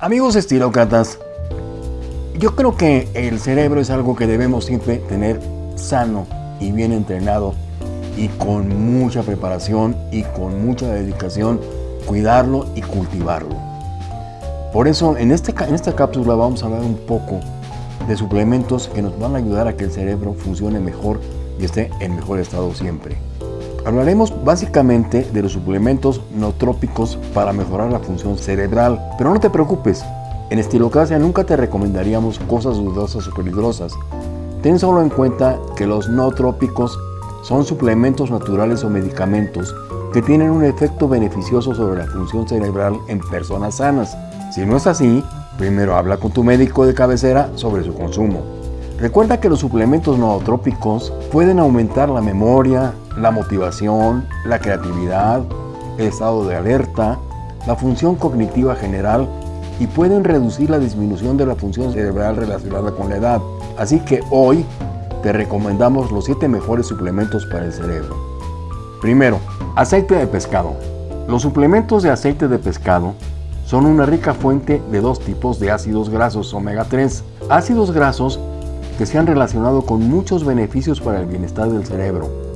Amigos estilócratas, yo creo que el cerebro es algo que debemos siempre tener sano y bien entrenado y con mucha preparación y con mucha dedicación cuidarlo y cultivarlo. Por eso en, este, en esta cápsula vamos a hablar un poco de suplementos que nos van a ayudar a que el cerebro funcione mejor y esté en mejor estado siempre. Hablaremos básicamente de los suplementos nootrópicos para mejorar la función cerebral, pero no te preocupes, en Estilocracia nunca te recomendaríamos cosas dudosas o peligrosas. Ten solo en cuenta que los nootrópicos son suplementos naturales o medicamentos que tienen un efecto beneficioso sobre la función cerebral en personas sanas. Si no es así, primero habla con tu médico de cabecera sobre su consumo. Recuerda que los suplementos nootrópicos pueden aumentar la memoria, la motivación, la creatividad, el estado de alerta, la función cognitiva general y pueden reducir la disminución de la función cerebral relacionada con la edad. Así que hoy te recomendamos los 7 mejores suplementos para el cerebro. Primero, aceite de pescado. Los suplementos de aceite de pescado son una rica fuente de dos tipos de ácidos grasos omega 3. Ácidos grasos que se han relacionado con muchos beneficios para el bienestar del cerebro.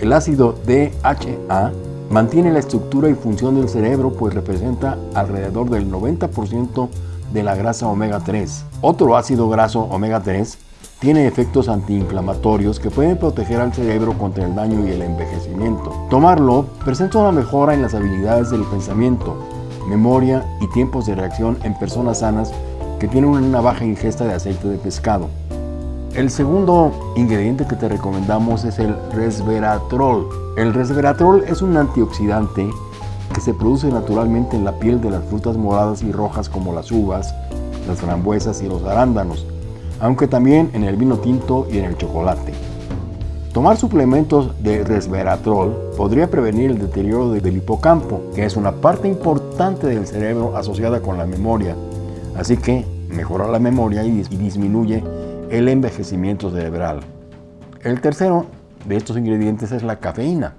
El ácido DHA mantiene la estructura y función del cerebro pues representa alrededor del 90% de la grasa omega 3. Otro ácido graso omega 3 tiene efectos antiinflamatorios que pueden proteger al cerebro contra el daño y el envejecimiento. Tomarlo presenta una mejora en las habilidades del pensamiento, memoria y tiempos de reacción en personas sanas que tienen una baja ingesta de aceite de pescado. El segundo ingrediente que te recomendamos es el resveratrol. El resveratrol es un antioxidante que se produce naturalmente en la piel de las frutas moradas y rojas como las uvas, las frambuesas y los arándanos, aunque también en el vino tinto y en el chocolate. Tomar suplementos de resveratrol podría prevenir el deterioro del hipocampo, que es una parte importante del cerebro asociada con la memoria. Así que mejora la memoria y disminuye el envejecimiento cerebral. El tercero de estos ingredientes es la cafeína.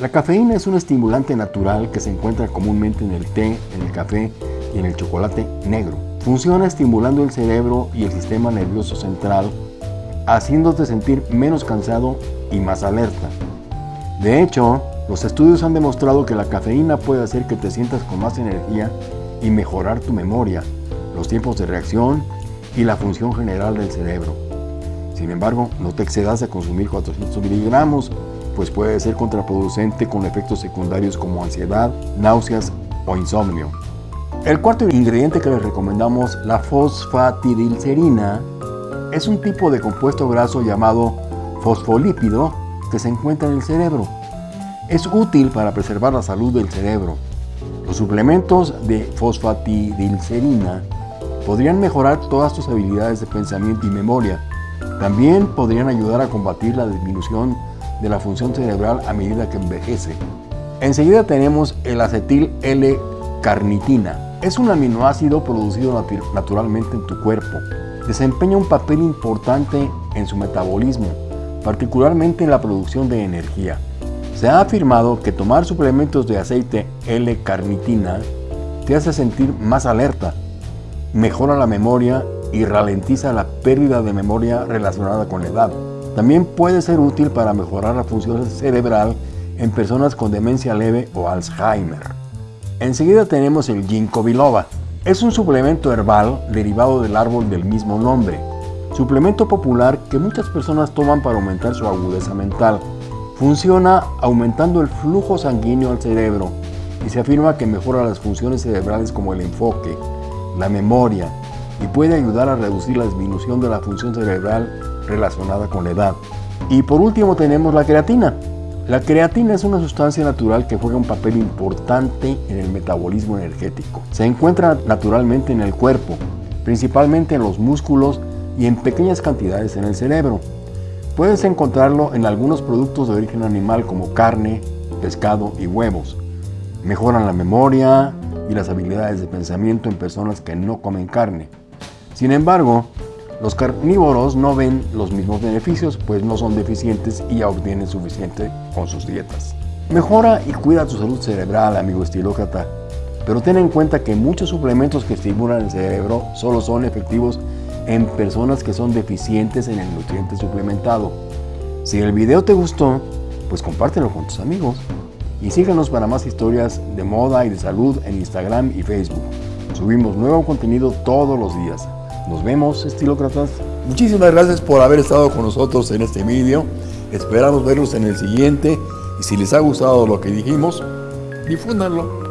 La cafeína es un estimulante natural que se encuentra comúnmente en el té, en el café y en el chocolate negro. Funciona estimulando el cerebro y el sistema nervioso central, haciéndote sentir menos cansado y más alerta. De hecho, los estudios han demostrado que la cafeína puede hacer que te sientas con más energía y mejorar tu memoria, los tiempos de reacción y la función general del cerebro. Sin embargo, no te excedas a consumir 400 miligramos, pues puede ser contraproducente con efectos secundarios como ansiedad, náuseas o insomnio. El cuarto ingrediente que les recomendamos, la fosfatidilcerina, es un tipo de compuesto graso llamado fosfolípido que se encuentra en el cerebro. Es útil para preservar la salud del cerebro. Los suplementos de fosfatidilcerina podrían mejorar todas tus habilidades de pensamiento y memoria. También podrían ayudar a combatir la disminución de la función cerebral a medida que envejece. Enseguida tenemos el acetil L-carnitina. Es un aminoácido producido naturalmente en tu cuerpo. Desempeña un papel importante en su metabolismo, particularmente en la producción de energía. Se ha afirmado que tomar suplementos de aceite L-carnitina te hace sentir más alerta, mejora la memoria y ralentiza la pérdida de memoria relacionada con la edad. También puede ser útil para mejorar la función cerebral en personas con demencia leve o Alzheimer. Enseguida tenemos el ginkgo biloba. Es un suplemento herbal derivado del árbol del mismo nombre. Suplemento popular que muchas personas toman para aumentar su agudeza mental. Funciona aumentando el flujo sanguíneo al cerebro y se afirma que mejora las funciones cerebrales como el enfoque, la memoria y puede ayudar a reducir la disminución de la función cerebral relacionada con la edad. Y por último tenemos la creatina. La creatina es una sustancia natural que juega un papel importante en el metabolismo energético. Se encuentra naturalmente en el cuerpo, principalmente en los músculos y en pequeñas cantidades en el cerebro. Puedes encontrarlo en algunos productos de origen animal como carne, pescado y huevos. Mejoran la memoria, y las habilidades de pensamiento en personas que no comen carne. Sin embargo, los carnívoros no ven los mismos beneficios, pues no son deficientes y ya obtienen suficiente con sus dietas. Mejora y cuida tu salud cerebral, amigo estilócrata. Pero ten en cuenta que muchos suplementos que estimulan el cerebro solo son efectivos en personas que son deficientes en el nutriente suplementado. Si el video te gustó, pues compártelo con tus amigos y síganos para más historias de moda y de salud en Instagram y Facebook. Subimos nuevo contenido todos los días. Nos vemos, estilócratas. Muchísimas gracias por haber estado con nosotros en este vídeo. Esperamos verlos en el siguiente y si les ha gustado lo que dijimos, difúndanlo.